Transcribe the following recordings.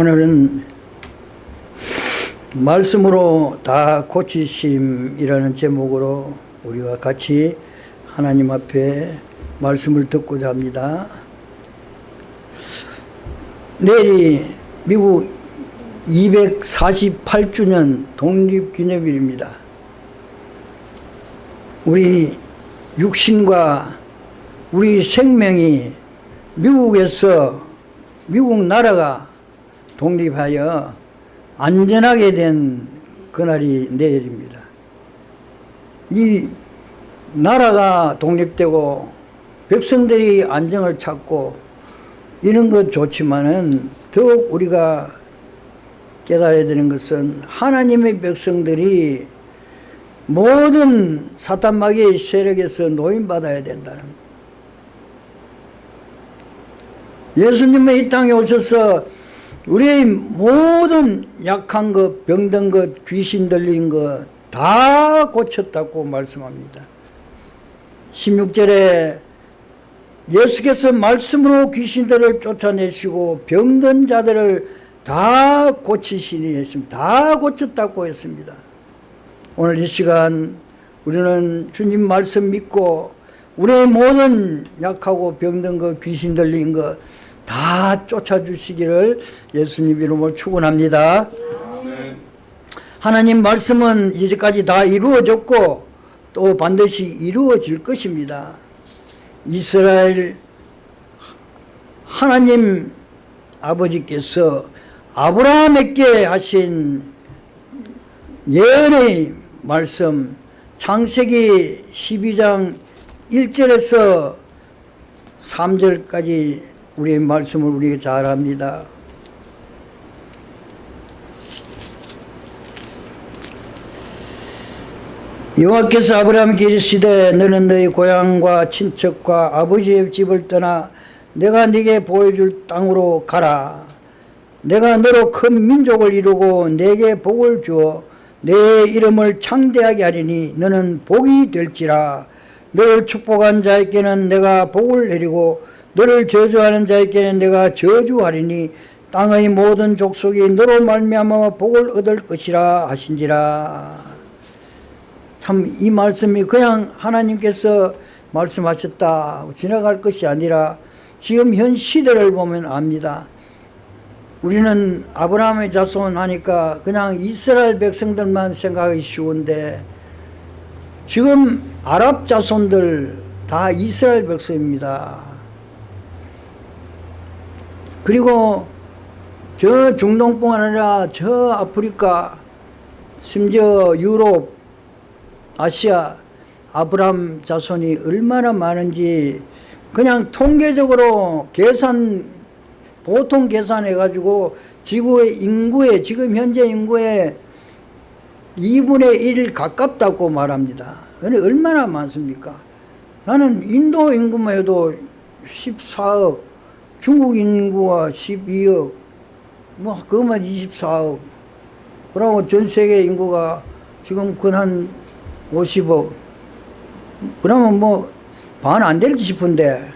오늘은 말씀으로 다 고치심이라는 제목으로 우리가 같이 하나님 앞에 말씀을 듣고자 합니다. 내일이 미국 248주년 독립기념일입니다. 우리 육신과 우리 생명이 미국에서 미국 나라가 독립하여 안전하게 된 그날이 내일입니다. 이 나라가 독립되고 백성들이 안정을 찾고 이런 것 좋지만은 더욱 우리가 깨달아야 되는 것은 하나님의 백성들이 모든 사탄마귀의 세력에서 노인받아야 된다는 것. 예수님은 이 땅에 오셔서 우리의 모든 약한 것, 병든 것, 귀신 들린 것 다 고쳤다고 말씀합니다. 16절에 예수께서 말씀으로 귀신들을 쫓아내시고 병든 자들을 다 고치시니 했습니다. 다 고쳤다고 했습니다. 오늘 이 시간 우리는 주님 말씀 믿고 우리의 모든 약하고 병든 것, 귀신 들린 것 다 쫓아주시기를 예수님 이름으로 축원합니다. 하나님 말씀은 이제까지 다 이루어졌고 또 반드시 이루어질 것입니다. 이스라엘 하나님 아버지께서 아브라함에게 하신 예언의 말씀 창세기 12장 1절에서 3절까지 우리의 말씀을 우리가 잘 압니다. 여호와께서 아브라함에게 이르시되 너는 너희 고향과 친척과 아버지의 집을 떠나 내가 네게 보여줄 땅으로 가라. 내가 너로 큰 민족을 이루고 내게 복을 주어 내 이름을 창대하게 하리니 너는 복이 될지라. 너를 축복한 자에게는 내가 복을 내리고 너를 저주하는 자에게는 내가 저주하리니 땅의 모든 족속이 너로 말미암아 복을 얻을 것이라 하신지라. 참 이 말씀이 그냥 하나님께서 말씀하셨다 지나갈 것이 아니라 지금 현 시대를 보면 압니다. 우리는 아브라함의 자손 하니까 그냥 이스라엘 백성들만 생각하기 쉬운데 지금 아랍 자손들 다 이스라엘 백성입니다. 그리고 저 중동뿐 아니라 저 아프리카 심지어 유럽 아시아 아브람 자손이 얼마나 많은지 그냥 통계적으로 계산 보통 계산해 가지고 지구의 인구의 지금 현재 인구의 2분의 1 가깝다고 말합니다. 얼마나 많습니까? 나는 인도 인구만 해도 14억, 중국 인구가 12억, 뭐 그것만 24억. 그러고 전 세계 인구가 지금 근 한 50억. 그러면 뭐 반 안 될지 싶은데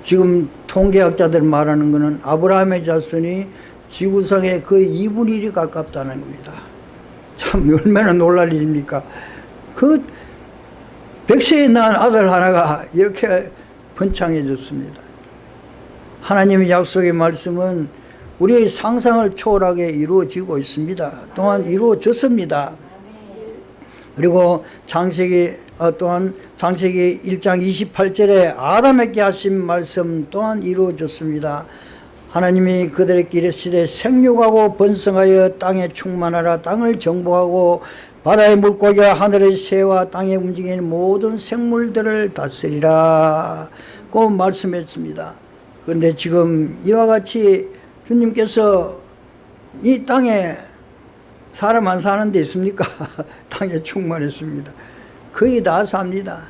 지금 통계학자들 말하는 거는 아브라함의 자손이 지구상의 거의 2분의 1이 가깝다는 겁니다. 참 얼마나 놀랄 일입니까? 그 백세에 낳은 아들 하나가 이렇게 번창해졌습니다. 하나님의 약속의 말씀은 우리의 상상을 초월하게 이루어지고 있습니다. 또한 이루어졌습니다. 그리고 창세기 어, 또한 창세기 1장 28절에 아담에게 하신 말씀 또한 이루어졌습니다. 하나님이 그들에게 이르시되 생육하고 번성하여 땅에 충만하라 땅을 정복하고 바다의 물고기와 하늘의 새와 땅에 움직이는 모든 생물들을 다스리라 고 말씀했습니다. 그런데 지금 이와 같이 주님께서 이 땅에 사람 안 사는 데 있습니까? 땅에 충만했습니다. 거의 다 삽니다.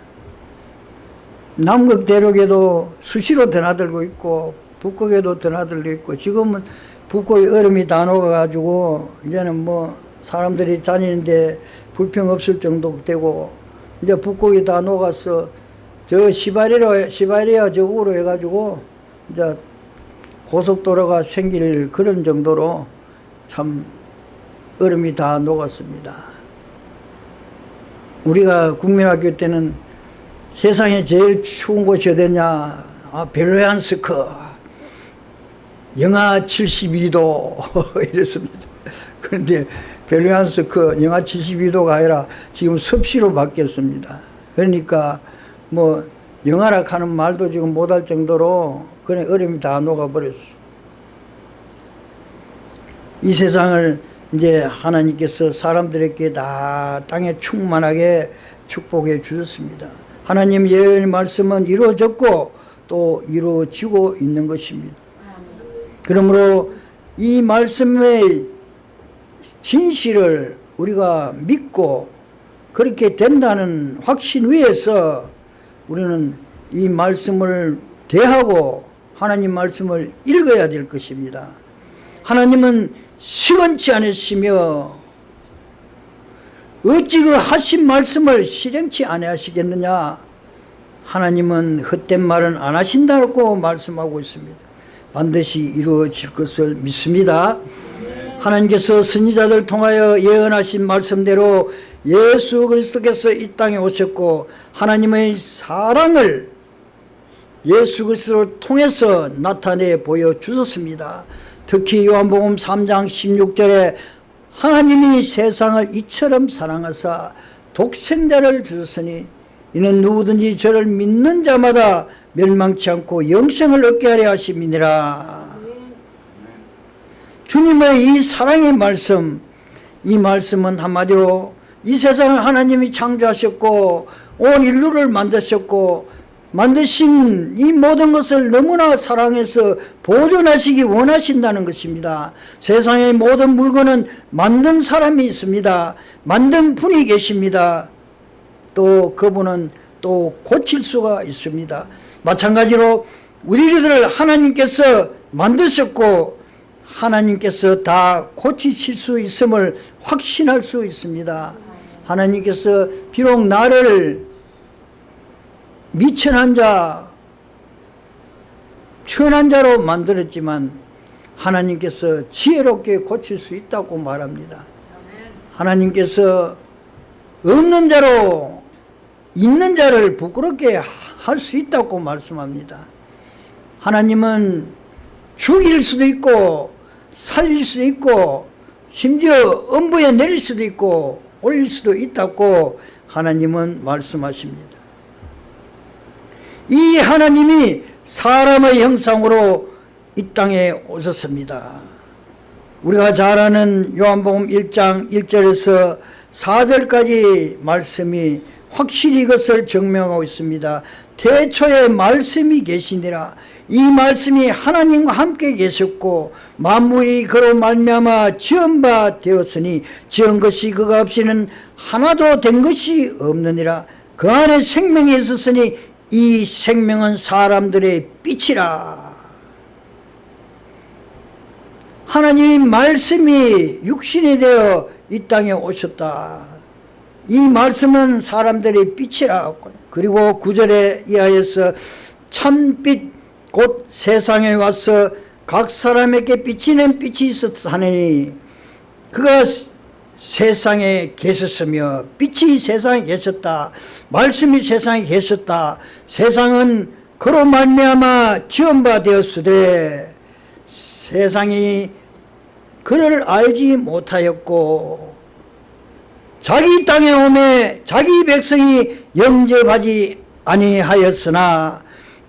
남극 대륙에도 수시로 드나들고 있고 북극에도 드나들고 있고 지금은 북극의 얼음이 다 녹아가지고 이제는 뭐 사람들이 다니는데 불평 없을 정도 되고 이제 북극이 다 녹아서 저 시바리로 시바리아 저으로 해가지고 이제 고속도로가 생길 그런 정도로 참 얼음이 다 녹았습니다. 우리가 국민학교 때는 세상에 제일 추운 곳이 어디냐? 아, 벨로얀스크. 영하 72도 이랬습니다. 그런데 벨로얀스크 영하 72도가 아니라 지금 섭씨로 바뀌었습니다. 그러니까 뭐 영하라 하는 말도 지금 못할 정도로 그런 얼음이 다 녹아버렸어. 이 세상을 이제 하나님께서 사람들에게 다 땅에 충만하게 축복해 주셨습니다. 하나님 예언의 말씀은 이루어졌고 또 이루어지고 있는 것입니다. 그러므로 이 말씀의 진실을 우리가 믿고 그렇게 된다는 확신 위에서 우리는 이 말씀을 대하고 하나님 말씀을 읽어야 될 것입니다. 하나님은 시건치 않으시며 어찌 그 하신 말씀을 실행치 아니하시겠느냐? 하나님은 헛된 말은 안 하신다고 말씀하고 있습니다. 반드시 이루어질 것을 믿습니다 하나님께서 선지자들 통하여 예언하신 말씀대로 예수 그리스도께서 이 땅에 오셨고 하나님의 사랑을 예수 그리스도를 통해서 나타내 보여주셨습니다. 특히 요한복음 3장 16절에 하나님이 세상을 이처럼 사랑하사 독생자를 주셨으니 이는 누구든지 저를 믿는 자마다 멸망치 않고 영생을 얻게 하려 하심이니라 주님의 이 사랑의 말씀 이 말씀은 한마디로 이 세상을 하나님이 창조하셨고 온 인류를 만드셨고 만드신 이 모든 것을 너무나 사랑해서 보존하시기 원하신다는 것입니다. 세상의 모든 물건은 만든 사람이 있습니다. 만든 분이 계십니다. 또 그분은 또 고칠 수가 있습니다. 마찬가지로 우리들을 하나님께서 만드셨고 하나님께서 다 고치실 수 있음을 확신할 수 있습니다. 하나님께서 비록 나를 미천한 자, 천한 자로 만들었지만 하나님께서 지혜롭게 고칠 수 있다고 말합니다. 하나님께서 없는 자로 있는 자를 부끄럽게 할 수 있다고 말씀합니다. 하나님은 죽일 수도 있고 살릴 수도 있고 심지어 엄부에 내릴 수도 있고 올릴 수도 있다고 하나님은 말씀하십니다. 이 하나님이 사람의 형상으로 이 땅에 오셨습니다. 우리가 잘 아는 요한복음 1장 1절에서 4절까지 말씀이 확실히 이것을 증명하고 있습니다. 태초에 말씀이 계시니라 이 말씀이 하나님과 함께 계셨고 만물이 그로 말미암아 지은 바 되었으니 지은 것이 그가 없이는 하나도 된 것이 없느니라. 그 안에 생명이 있었으니 이 생명은 사람들의 빛이라. 하나님의 말씀이 육신이 되어 이 땅에 오셨다. 이 말씀은 사람들의 빛이라. 그리고 구절에 이하여서 참빛 곧 세상에 와서 각 사람에게 비치는 빛이 있었하니 그가 세상에 계셨으며 빛이 세상에 계셨다 말씀이 세상에 계셨다 세상은 그로 말미암아 지은 바 되었으되 세상이 그를 알지 못하였고 자기 땅에 오매 자기 백성이 영접하지 아니하였으나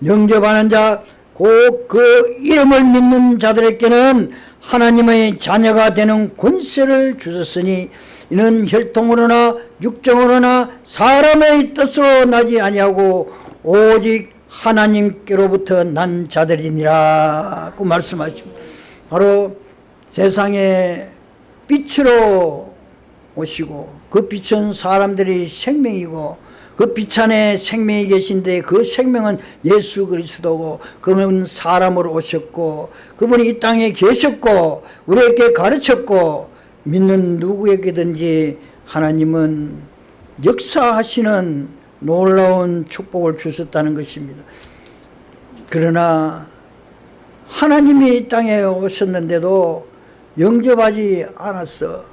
영접하는 자 곧그 이름을 믿는 자들에게는 하나님의 자녀가 되는 권세를 주셨으니 이는 혈통으로나 육정으로나 사람의 뜻으로 나지 아니하고 오직 하나님께로부터 난 자들이니라. 그 말씀하십니다. 바로 세상에 빛으로 오시고 그 빛은 사람들의 생명이고 그빛 안에 생명이 계신데 그 생명은 예수 그리스도고 그분은 사람으로 오셨고 그분이 이 땅에 계셨고 우리에게 가르쳤고 믿는 누구에게든지 하나님은 역사하시는 놀라운 축복을 주셨다는 것입니다. 그러나 하나님이 이 땅에 오셨는데도 영접하지 않았어.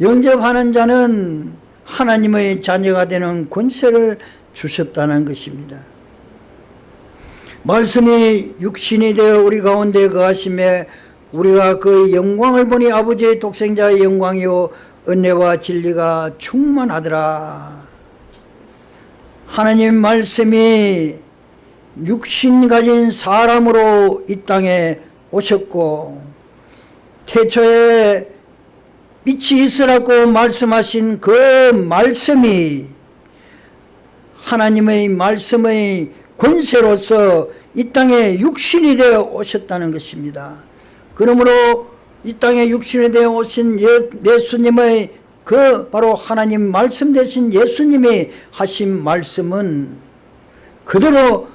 영접하는 자는 하나님의 자녀가 되는 권세를 주셨다는 것입니다. 말씀이 육신이 되어 우리 가운데 거하심에 우리가 그 영광을 보니 아버지의 독생자의 영광이요 은혜와 진리가 충만하더라. 하나님 말씀이 육신 가진 사람으로 이 땅에 오셨고 태초에 빛이 있으라고 말씀하신 그 말씀이 하나님의 말씀의 권세로서 이 땅에 육신이 되어 오셨다는 것입니다. 그러므로 이 땅에 육신이 되어 오신 예, 예수님의 그 바로 하나님 말씀 되신 예수님이 하신 말씀은 그대로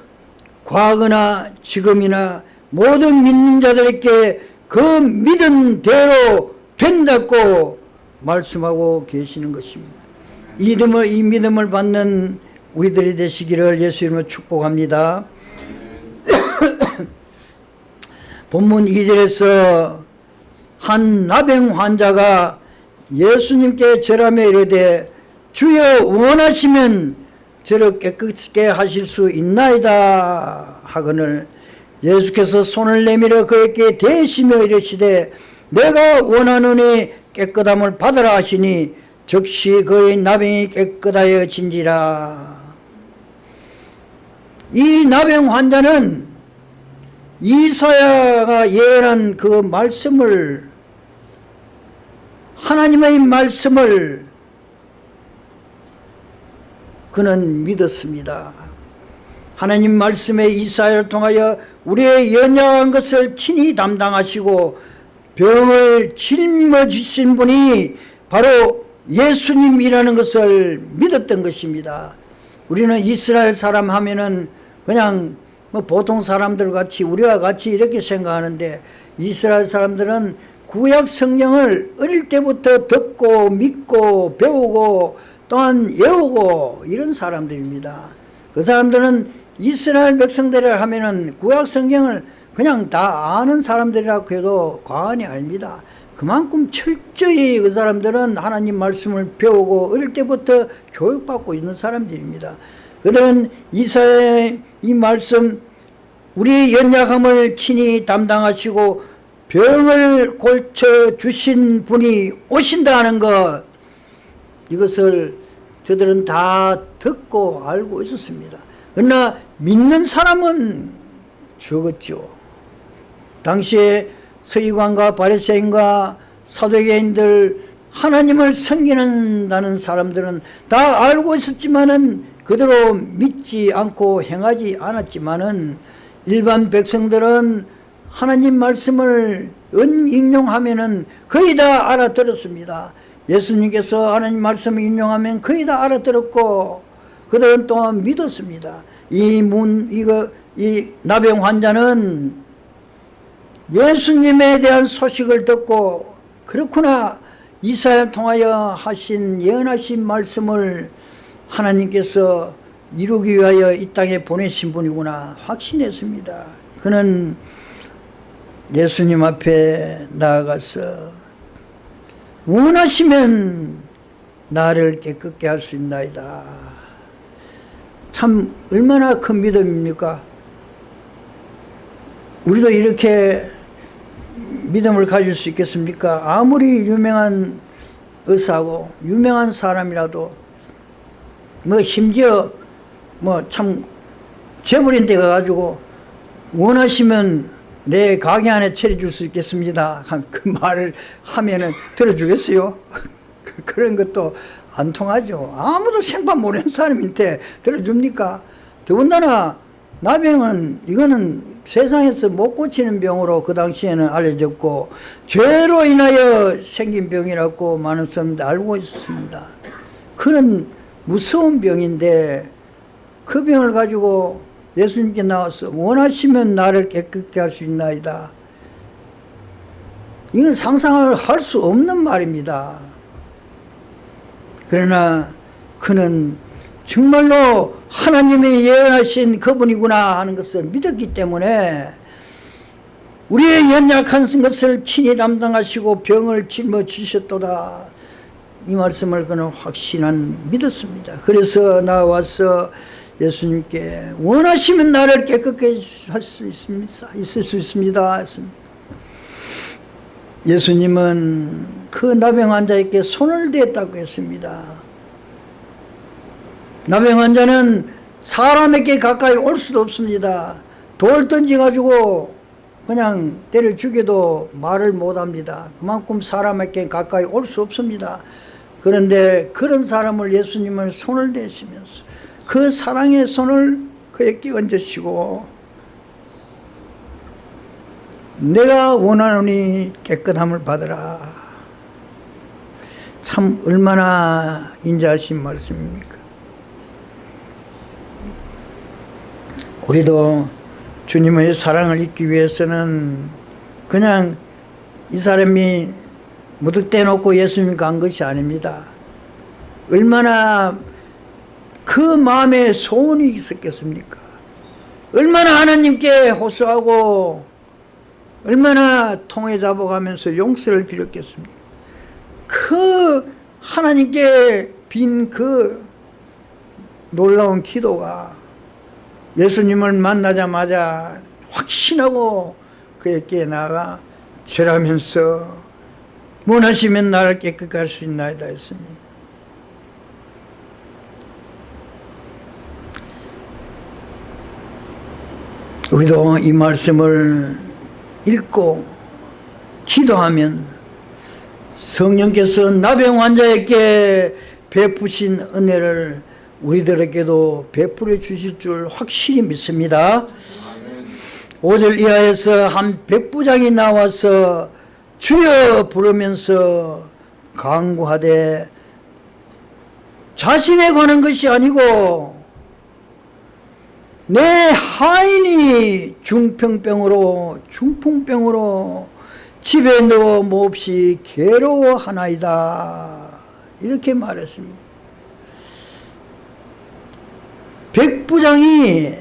과거나 지금이나 모든 믿는 자들에게 그 믿은 대로 된다고 말씀하고 계시는 것입니다. 이 믿음을, 이 믿음을 받는 우리들이 되시기를 예수 이름으로 축복합니다. 본문 2절에서 한 나병 환자가 예수님께 절하며 이르되 주여 원하시면 저를 깨끗게 하실 수 있나이다 하거늘 예수께서 손을 내밀어 그에게 대시며 이르시되 내가 원하노니 깨끗함을 받으라 하시니 즉시 그의 나병이 깨끗하여 진지라 이 나병 환자는 이사야가 예언한 그 말씀을 하나님의 말씀을 그는 믿었습니다. 하나님 말씀의 이사야를 통하여 우리의 연약한 것을 친히 담당하시고 병을 짊어지신 분이 바로 예수님이라는 것을 믿었던 것입니다. 우리는 이스라엘 사람 하면은 그냥 뭐 보통 사람들 같이 우리와 같이 이렇게 생각하는데 이스라엘 사람들은 구약 성경을 어릴 때부터 듣고 믿고 배우고 또한 외우고 이런 사람들입니다. 그 사람들은 이스라엘 백성들을 하면은 구약 성경을 그냥 다 아는 사람들이라고 해도 과언이 아닙니다. 그만큼 철저히 그 사람들은 하나님 말씀을 배우고 어릴 때부터 교육받고 있는 사람들입니다. 그들은 이사의 이 말씀 우리의 연약함을 친히 담당하시고 병을 골쳐 주신 분이 오신다는 것 이것을 저들은 다 듣고 알고 있었습니다. 그러나 믿는 사람은 적었죠. 당시에 서기관과 바리새인과 사도계인들 하나님을 섬기는다는 사람들은 다 알고 있었지만은 그대로 믿지 않고 행하지 않았지만은 일반 백성들은 하나님 말씀을 은인용하면은 거의 다 알아들었습니다. 예수님께서 하나님 말씀을 인용하면 거의 다 알아들었고 그들은 또한 믿었습니다. 이 문, 이거, 이 나병 환자는 예수님에 대한 소식을 듣고 그렇구나 이사야 통하여 하신 예언하신 말씀을 하나님께서 이루기 위하여 이 땅에 보내신 분이구나 확신했습니다. 그는 예수님 앞에 나아가서 원하시면 나를 깨끗게 할 수 있나이다. 참 얼마나 큰 믿음입니까? 우리도 이렇게 믿음을 가질 수 있겠습니까? 아무리 유명한 의사고 유명한 사람이라도 뭐 심지어 뭐 참 재벌인 데 가 가지고 원하시면 내 가게 안에 차려줄 수 있겠습니다. 그 말을 하면은 들어주겠어요? 그런 것도 안 통하죠. 아무도 생판 모르는 사람한테 들어줍니까? 더군다나 나병은 이거는 세상에서 못 고치는 병으로 그 당시에는 알려졌고 죄로 인하여 생긴 병이라고 많은 사람들이 알고 있었습니다. 그런 무서운 병인데 그 병을 가지고 예수님께 나와서 원하시면 나를 깨끗게 할 수 있나이다. 이건 상상을 할 수 없는 말입니다. 그러나 그는 정말로 하나님이 예언하신 그분이구나 하는 것을 믿었기 때문에 우리의 연약한 것을 친히 담당하시고 병을 짊어지셨도다. 이 말씀을 그는 확신한 믿었습니다. 그래서 나와서 예수님께 원하시면 나를 깨끗게 할 수 있습니다. 있을 수 있습니다. 예수님은 그 나병 환자에게 손을 대었다고 했습니다 나병 환자는 사람에게 가까이 올 수도 없습니다. 돌 던져가지고 그냥 때려 죽여도 말을 못합니다. 그만큼 사람에게 가까이 올 수 없습니다. 그런데 그런 사람을 예수님을 손을 대시면서 그 사랑의 손을 그에게 얹으시고 내가 원하노니 깨끗함을 받으라. 참 얼마나 인자하신 말씀입니까 우리도 주님의 사랑을 잊기 위해서는 그냥 이 사람이 무득대 놓고 예수님 간 것이 아닙니다. 얼마나 그 마음에 소원이 있었겠습니까? 얼마나 하나님께 호소하고 얼마나 통해 잡아가면서 용서를 빌었겠습니까? 그 하나님께 빈 그 놀라운 기도가 예수님을 만나자마자 확신하고 그에게 나가 절하면서 원하시면 나를 깨끗게 할 수 있나이다 했습니다. 우리도 이 말씀을 읽고 기도하면 성령께서 나병 환자에게 베푸신 은혜를 우리들에게도 베풀어 주실 줄 확실히 믿습니다. 5절 이하에서 한 백부장이 나와서 주여 부르면서 강구하되 자신에 관한 것이 아니고 내 하인이 중평병으로 중풍병으로 집에 누워 몹시 괴로워하나이다. 이렇게 말했습니다 백부장이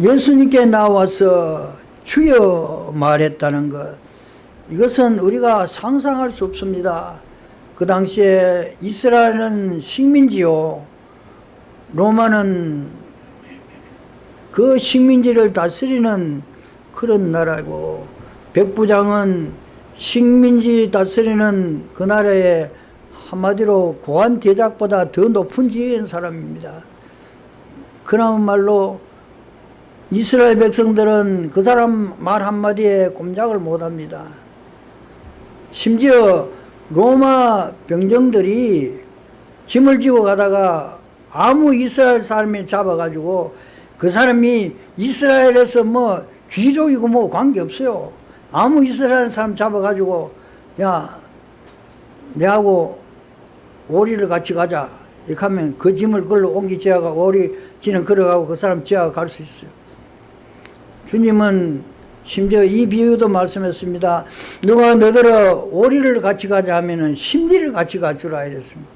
예수님께 나와서 주여 말했다는 것 이것은 우리가 상상할 수 없습니다. 그 당시에 이스라엘은 식민지요. 로마는 그 식민지를 다스리는 그런 나라고. 백부장은 식민지 다스리는 그 나라의 한마디로 고한 대작보다 더 높은 지위인 사람입니다 그나마 말로 이스라엘 백성들은 그 사람 말 한마디에 꼼짝을 못합니다. 심지어 로마 병정들이 짐을 지고 가다가 아무 이스라엘 사람이 잡아가지고 그 사람이 이스라엘에서 뭐 귀족이고 뭐 관계없어요. 아무 이스라엘 사람 잡아가지고 야 내하고 오리를 같이 가자. 이렇게 하면 그 짐을 그걸로 옮기 지어가 오리 지는 걸어가고 그 사람 지어가 갈 수 있어요. 주님은 심지어 이 비유도 말씀했습니다. 누가 너더러 오리를 같이 가자 하면은 심리를 같이 가주라 이랬습니다.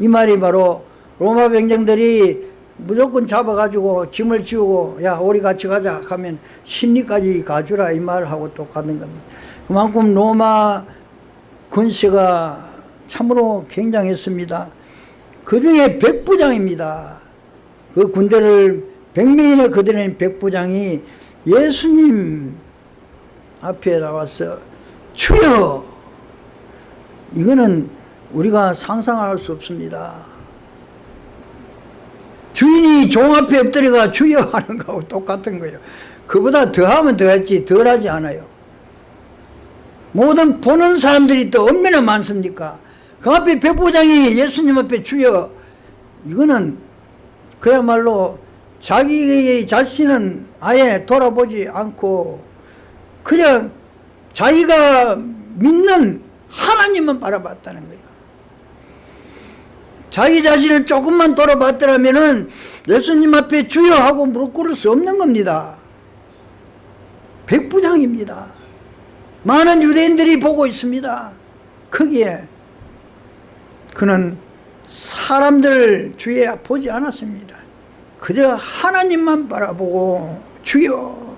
이 말이 바로 로마 병정들이 무조건 잡아가지고 짐을 지우고 야 우리 같이 가자 하면 심리까지 가주라 이 말을 하고 똑같은 겁니다. 그만큼 로마 군세가 참으로 굉장했습니다. 그 중에 백부장입니다 그 군대를 백명이나 그들의 백부장이 예수님 앞에 나와서 주여! 이거는 우리가 상상할 수 없습니다. 주인이 종 앞에 엎드려가 주여! 하는 거하고 똑같은 거예요. 그보다 더하면 더했지 덜하지 않아요. 모든 보는 사람들이 또 얼마나 많습니까? 그 앞에 백부장이 예수님 앞에 주여! 이거는 그야말로 자기 자신은 아예 돌아보지 않고 그냥 자기가 믿는 하나님만 바라봤다는 거예요. 자기 자신을 조금만 돌아봤더라면 예수님 앞에 주여 하고 무릎 꿇을 수 없는 겁니다. 백부장입니다. 많은 유대인들이 보고 있습니다. 거기에. 그는 사람들 주위에 보지 않았습니다 그저 하나님만 바라보고 주여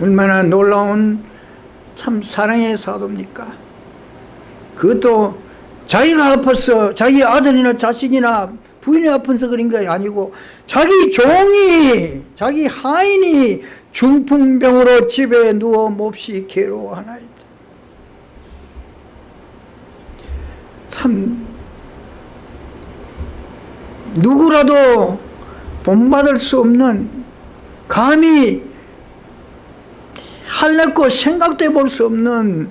얼마나 놀라운 참 사랑의 사도입니까? 그것도 자기가 아파서 자기 아들이나 자식이나 부인이 아파서 그런 게 아니고 자기 종이 자기 하인이 중풍병으로 집에 누워 몹시 괴로워하나이다. 참 누구라도 본받을 수 없는 감히 할래고 생각도 해볼 수 없는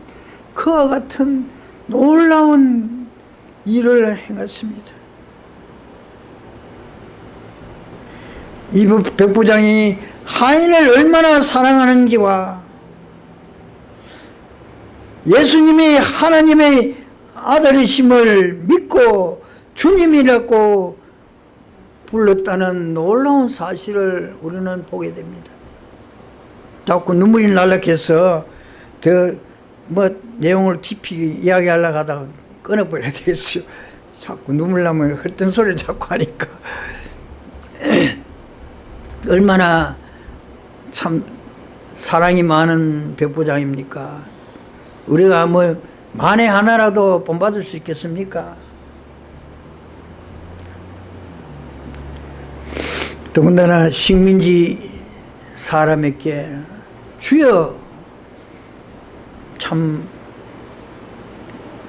그와 같은 놀라운 일을 행했습니다. 이 백부장이 하인을 얼마나 사랑하는지와 예수님이 하나님의 아들이심을 믿고 주님이라고 불렀다는 놀라운 사실을 우리는 보게 됩니다. 자꾸 눈물이 날락해서 더 뭐 내용을 깊이 이야기하려고 하다가 끊어버려야 되겠어요. 자꾸 눈물 나면 헛된 소리를 자꾸 하니까. 얼마나 참 사랑이 많은 백부장입니까? 우리가 뭐 만에 하나라도 본받을 수 있겠습니까? 더군다나 식민지 사람에게 주여 참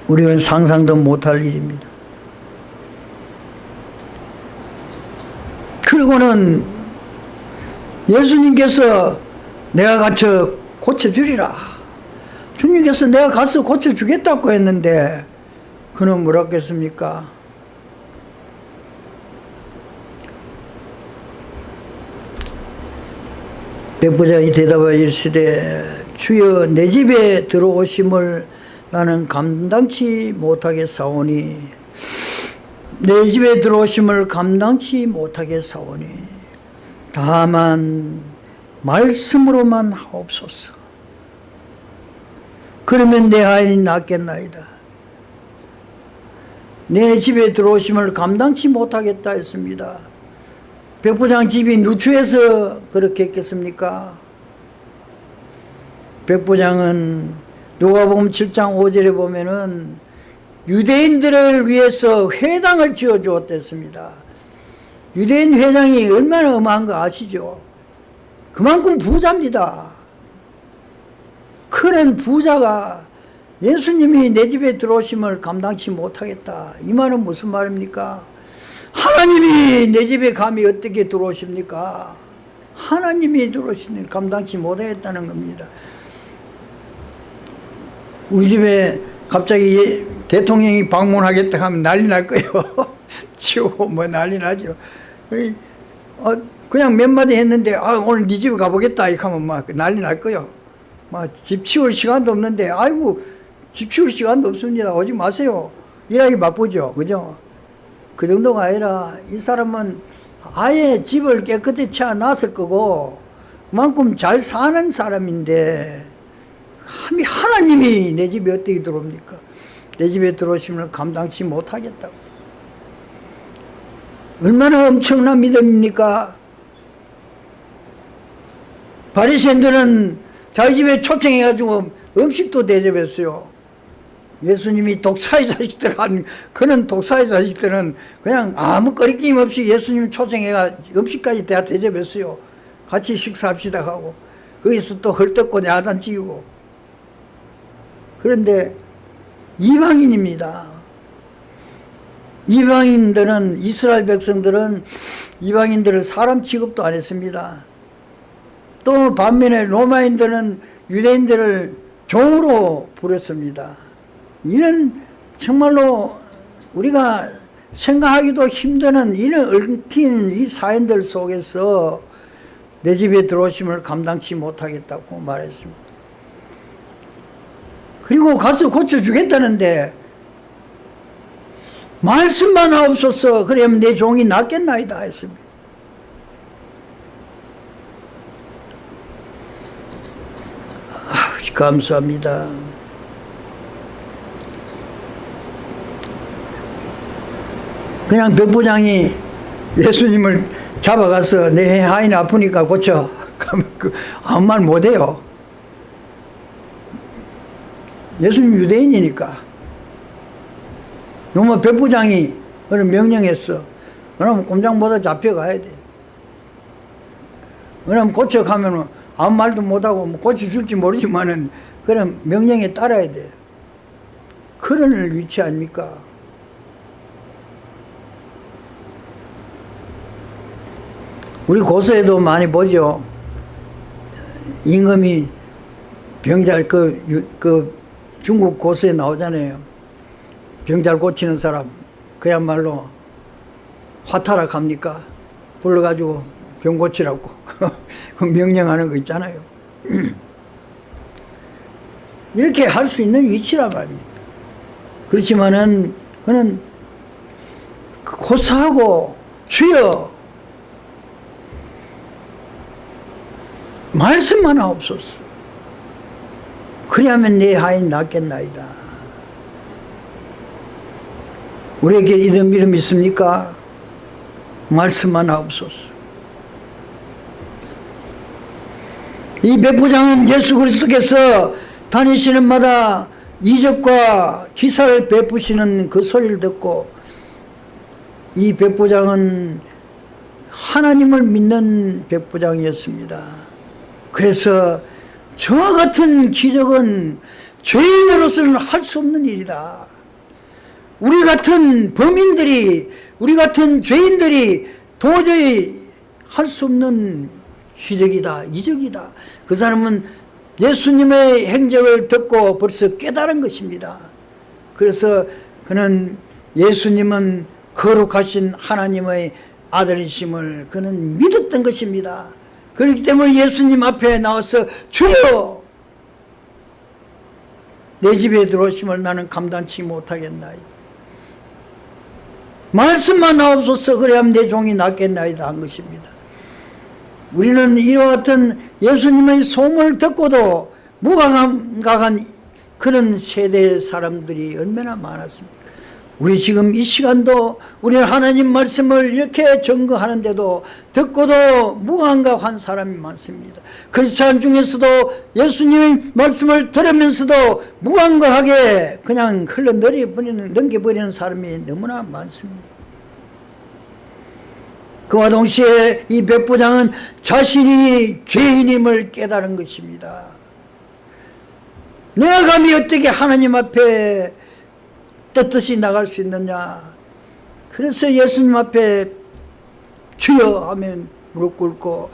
우리는 상상도 못할 일입니다. 그리고는 예수님께서 내가 갇혀 고쳐주리라. 주님께서 내가 가서 고쳐주겠다고 했는데 그는 뭐라 했겠습니까? 백부장이 대답하여 이르시되 주여 내 집에 들어오심을 나는 감당치 못하게 사오니 내 집에 들어오심을 감당치 못하게 사오니 다만 말씀으로만 하옵소서 그러면 내 아인이 낫겠나이다 내 집에 들어오심을 감당치 못하겠다 했습니다 백부장 집이 누추해서 그렇게 했겠습니까? 백부장은 누가복음 7장 5절에 보면은 유대인들을 위해서 회당을 지어 주었댔습니다. 유대인 회장이 얼마나 어마한 거 아시죠? 그만큼 부자입니다. 그런 부자가 예수님이 내 집에 들어오심을 감당치 못하겠다. 이 말은 무슨 말입니까? 하나님이 내 집에 감히 어떻게 들어오십니까? 하나님이 들어오시니 감당치 못하겠다는 겁니다. 우리 집에 갑자기 대통령이 방문하겠다 하면 난리 날 거예요. 치우고 뭐 난리 나죠. 어, 그냥 몇 마디 했는데 아, 오늘 네 집에 가보겠다 이렇게 하면 막 난리 날 거예요. 막집 치울 시간도 없는데 아이고 집 치울 시간도 없습니다. 오지 마세요. 일하기 바쁘죠. 그죠? 그 정도가 아니라 이 사람은 아예 집을 깨끗이 채워놨을 거고 그만큼 잘 사는 사람인데 감히 하나님이 내 집에 어떻게 들어옵니까? 내 집에 들어오시면 감당치 못하겠다고 얼마나 엄청난 믿음입니까? 바리새인들은 자기 집에 초청해가지고 음식도 대접했어요. 예수님이 독사의 자식들 한 그런 독사의 자식들은 그냥 아무 거리낌 없이 예수님 초청해가 음식까지 다 대접했어요. 같이 식사합시다 하고 거기서 또 헐떡고 야단치고 그런데 이방인입니다. 이방인들은 이스라엘 백성들은 이방인들을 사람 취급도 안 했습니다. 또 반면에 로마인들은 유대인들을 종으로 부렸습니다. 이런 정말로 우리가 생각하기도 힘드는 이런 얽힌 이 사연들 속에서 내 집에 들어오심을 감당치 못하겠다고 말했습니다. 그리고 가서 고쳐주겠다는데 말씀만 하옵소서 그러면 내 종이 낫겠나이다 했습니다. 감사합니다. 그냥 백부장이 예수님을 잡아가서 내 하인 아프니까 고쳐. 그 아무 말 못해요. 예수님 유대인이니까. 너무 백부장이 그런 명령했어. 그럼 꼼장보다 잡혀가야 돼. 왜냐면 고쳐가면은 아무 말도 못하고 뭐 고쳐줄지 모르지만은 그런 명령에 따라야 돼. 그런 위치 아닙니까? 우리 고서에도 많이 보죠. 임금이 병잘 그, 유- 그 중국 고서에 나오잖아요. 병잘 고치는 사람 그야말로 화타락 합니까? 불러가지고 병 고치라고 그 명령하는 거 있잖아요. 이렇게 할 수 있는 위치란 말입니다. 그렇지만은 그는 고사하고 주여 말씀만 하옵소서. 그리하면 내 하인 낫겠나이다. 우리에게 이런 믿음 있습니까? 말씀만 하옵소서. 이 백부장은 예수 그리스도께서 다니시는 마다 이적과 기사를 베푸시는 그 소리를 듣고 이 백부장은 하나님을 믿는 백부장이었습니다. 그래서 저와 같은 기적은 죄인으로서는 할 수 없는 일이다. 우리 같은 범인들이 우리 같은 죄인들이 도저히 할 수 없는 기적이다 이적이다. 그 사람은 예수님의 행적을 듣고 벌써 깨달은 것입니다. 그래서 그는 예수님은 거룩하신 하나님의 아들이심을 그는 믿었던 것입니다. 그렇기 때문에 예수님 앞에 나와서 주여! 내 집에 들어오심을 나는 감당치 못하겠나이다 말씀만 나옵소서 그래야만 내 종이 낫겠나이다 한 것입니다 우리는 이와 같은 예수님의 소문을 듣고도 무감각한 그런 세대의 사람들이 얼마나 많았습니까? 우리 지금 이 시간도 우리는 하나님 말씀을 이렇게 증거하는데도 듣고도 무감각한 사람이 많습니다. 그 사람 중에서도 예수님의 말씀을 들으면서도 무감각하게 그냥 흘러내려 버리는 넘겨버리는 사람이 너무나 많습니다 그와 동시에 이 백부장은 자신이 죄인임을 깨달은 것입니다. 내가 감히 어떻게 하나님 앞에 떳떳이 나갈 수 있느냐? 그래서 예수님 앞에 주여 하면 무릎 꿇고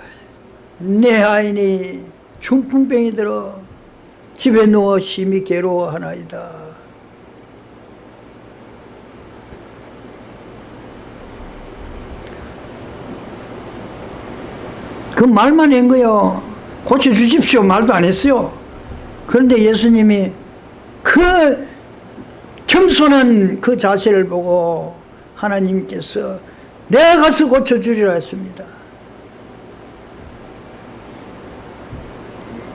내 아인이 중풍병이 들어 집에 누워 심히 괴로워하나이다 그 말만 한 거요. 고쳐주십시오. 말도 안 했어요. 그런데 예수님이 그 겸손한 그 자세를 보고 하나님께서 내가 가서 고쳐주리라 했습니다.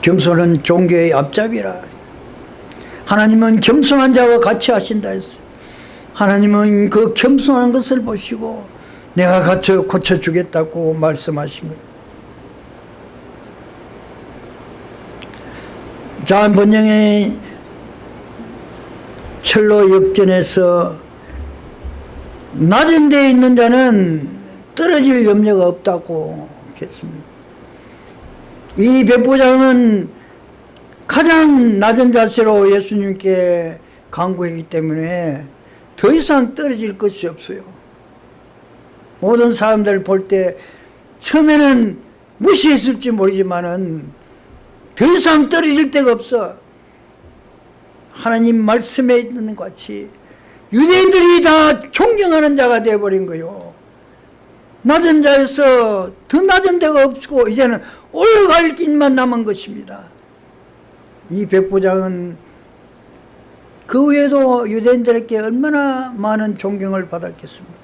겸손은 종교의 앞잡이라. 하나님은 겸손한 자와 같이 하신다 했어요. 하나님은 그 겸손한 것을 보시고 내가 가서 고쳐주겠다고 말씀하신 거예요 자한 번영의 철로 역전에서 낮은 데에 있는 자는 떨어질 염려가 없다고 했습니다. 이 백부장은 가장 낮은 자세로 예수님께 강구했기 때문에 더 이상 떨어질 것이 없어요. 모든 사람들 볼 때 처음에는 무시했을지 모르지만은 더 이상 떨어질 데가 없어. 하나님 말씀에 있는 것 같이 유대인들이 다 존경하는 자가 되어버린 거요. 낮은 자에서 더 낮은 데가 없고 이제는 올라갈 길만 남은 것입니다. 이 백부장은 그 외에도 유대인들에게 얼마나 많은 존경을 받았겠습니까?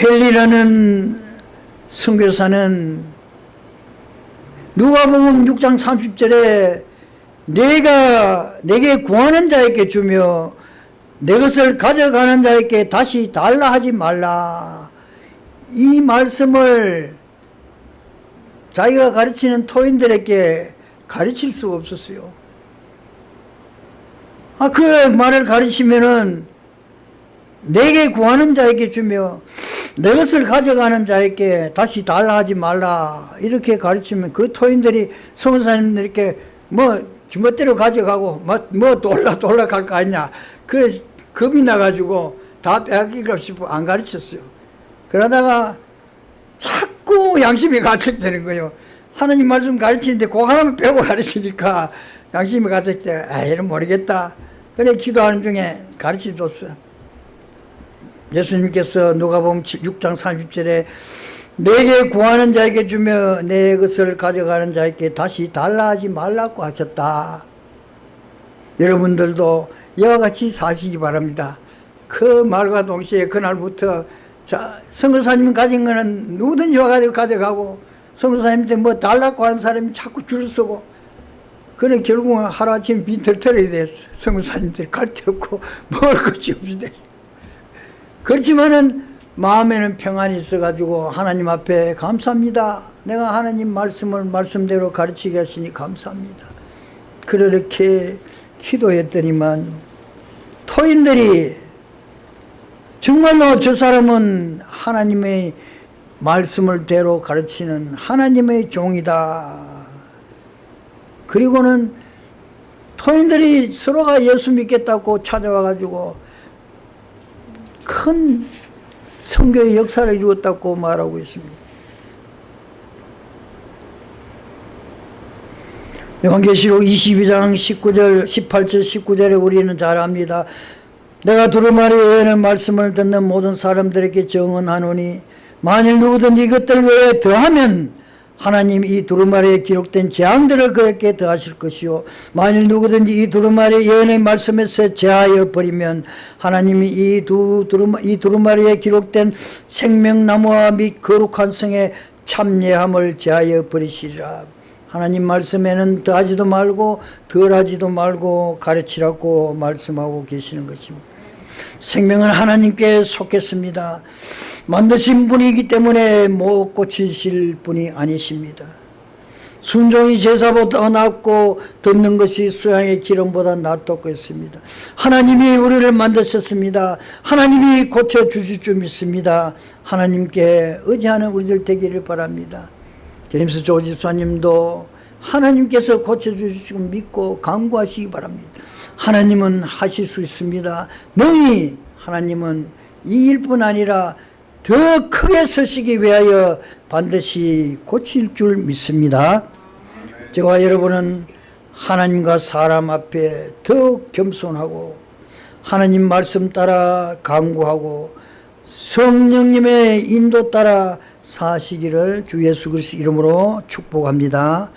헬리라는 선교사는 누가복음 6장 30절에 내가 내게 구하는 자에게 주며 내 것을 가져가는 자에게 다시 달라 하지 말라. 이 말씀을 자기가 가르치는 토인들에게 가르칠 수가 없었어요. 아, 그 말을 가르치면은 내게 구하는 자에게 주며 내 것을 가져가는 자에게 다시 달라 하지 말라. 이렇게 가르치면 그 토인들이 성사님들 이렇게 뭐 지멋대로 가져가고 뭐, 뭐 돌라 돌라 갈 거 아니냐. 그래서 겁이 나가지고 다 빼앗기고 싶어 안 가르쳤어요. 그러다가 자꾸 양심이 갇혀되는 거예요. 하나님 말씀 가르치는데 그거 하나만 빼고 가르치니까 양심이 때 아, 이는 모르겠다. 그래 기도하는 중에 가르쳐줬어 예수님께서 누가복음 6장 30절에 내게 구하는 자에게 주며 내 것을 가져가는 자에게 다시 달라 하지 말라고 하셨다. 여러분들도 이와 같이 사시기 바랍니다. 그 말과 동시에 그날부터 자, 성교사님 가진 거는 누구든지 와가지고 가져가고 성교사님한테 뭐 달라고 하는 사람이 자꾸 줄 서고 그래 결국은 하루아침 빈털털이 됐어. 성교사님들이 갈데 없고 먹을 것이 없이 됐어. 그렇지만은 마음에는 평안이 있어가지고 하나님 앞에 감사합니다. 내가 하나님 말씀을 말씀대로 가르치게 하시니 감사합니다. 그렇게 기도했더니만 토인들이 정말로 저 사람은 하나님의 말씀을 대로 가르치는 하나님의 종이다. 그리고는 토인들이 서로가 예수 믿겠다고 찾아와가지고 큰 성교의 역사를 이루었다고 말하고 있습니다. 요한계시록 22장 19절, 18절, 19절에 우리는 잘 압니다. 내가 두루마리 외에는 말씀을 듣는 모든 사람들에게 정언하노니 만일 누구든지 이것들 외에 더하면 하나님 이 두루마리에 기록된 재앙들을 그에게 더하실 것이요. 만일 누구든지 이 두루마리 예언의 말씀에서 제하여 버리면 하나님이 이, 두, 두루마, 이 두루마리에 기록된 생명나무와 및 거룩한 성의 참예함을 제하여 버리시리라. 하나님 말씀에는 더하지도 말고 덜하지도 말고 가르치라고 말씀하고 계시는 것입니다. 생명은 하나님께 속했습니다. 만드신 분이기 때문에 못 고치실 분이 아니십니다. 순종이 제사보다 낫고 듣는 것이 수양의 기름보다 낫다고 했습니다. 하나님이 우리를 만드셨습니다. 하나님이 고쳐주실 줄 믿습니다. 하나님께 의지하는 우리들 되기를 바랍니다. 제임스 조 집사님도 하나님께서 고쳐주실 줄 믿고 강구하시기 바랍니다. 하나님은 하실 수 있습니다. 너희 하나님은 이 일뿐 아니라 더 크게 서시기 위하여 반드시 고칠 줄 믿습니다. 저와 여러분은 하나님과 사람 앞에 더욱 겸손하고 하나님 말씀 따라 강구하고 성령님의 인도 따라 사시기를 주 예수 그리스도 이름으로 축복합니다.